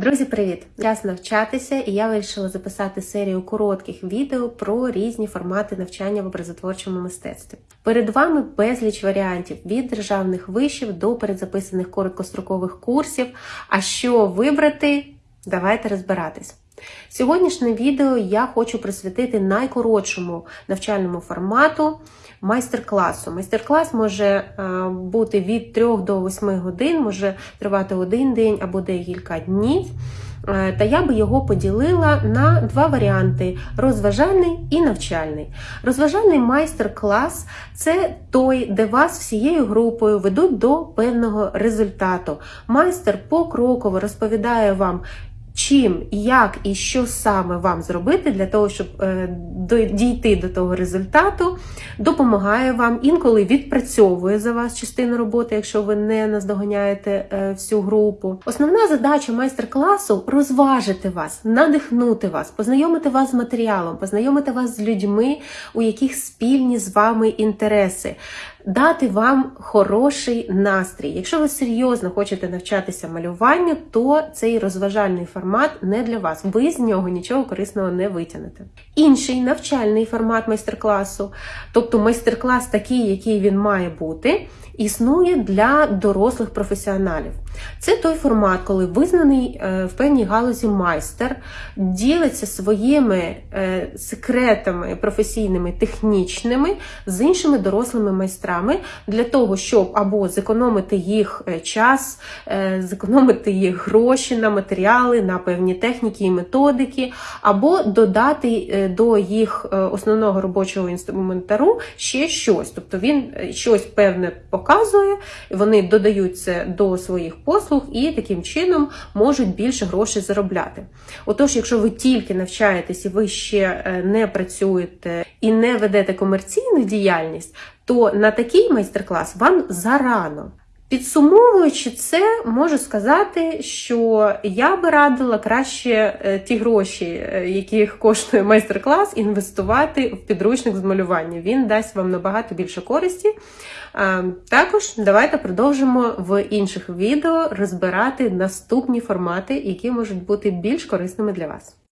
Друзі, привіт! Час навчатися, і я вирішила записати серію коротких відео про різні формати навчання в образотворчому мистецтві. Перед вами безліч варіантів від державних вишів до передзаписаних короткострокових курсів. А що вибрати? Давайте розбиратись. Сьогоднішнє відео я хочу присвятити найкоротшому навчальному формату майстер-класу. Майстер-клас може е, бути від 3 до 8 годин, може тривати один день або декілька днів. Е, Та я би його поділила на два варіанти: розважальний і навчальний. Розважальний майстер-клас це той, де вас всією групою ведуть до певного результату. Майстер покроково розповідає вам. Чим, як і що саме вам зробити для того, щоб е, дійти до того результату, допомагає вам, інколи відпрацьовує за вас частину роботи, якщо ви не наздоганяєте е, всю групу. Основна задача майстер-класу розважити вас, надихнути вас, познайомити вас з матеріалом, познайомити вас з людьми, у яких спільні з вами інтереси. Дати вам хороший настрій. Якщо ви серйозно хочете навчатися малюванню, то цей розважальний формат не для вас. Ви з нього нічого корисного не витягнете. Інший навчальний формат майстер-класу, тобто майстер-клас такий, який він має бути, існує для дорослих професіоналів. Це той формат, коли визнаний е, в певній галузі майстер ділиться своїми е, секретами професійними, технічними з іншими дорослими майстрами для того, щоб або зекономити їх е, час, е, зекономити їх гроші на матеріали, на певні техніки і методики, або додати е, до їх основного робочого інструментару ще щось. Тобто він щось певне показує, вони додають це до своїх послуг і таким чином можуть більше грошей заробляти. Отож, якщо ви тільки навчаєтесь і ви ще не працюєте і не ведете комерційну діяльність, то на такий майстер-клас вам зарано. Підсумовуючи це, можу сказати, що я би радила краще е, ті гроші, е, яких коштує майстер-клас, інвестувати в підручник з малювання. Він дасть вам набагато більше користі. Також давайте продовжимо в інших відео розбирати наступні формати, які можуть бути більш корисними для вас.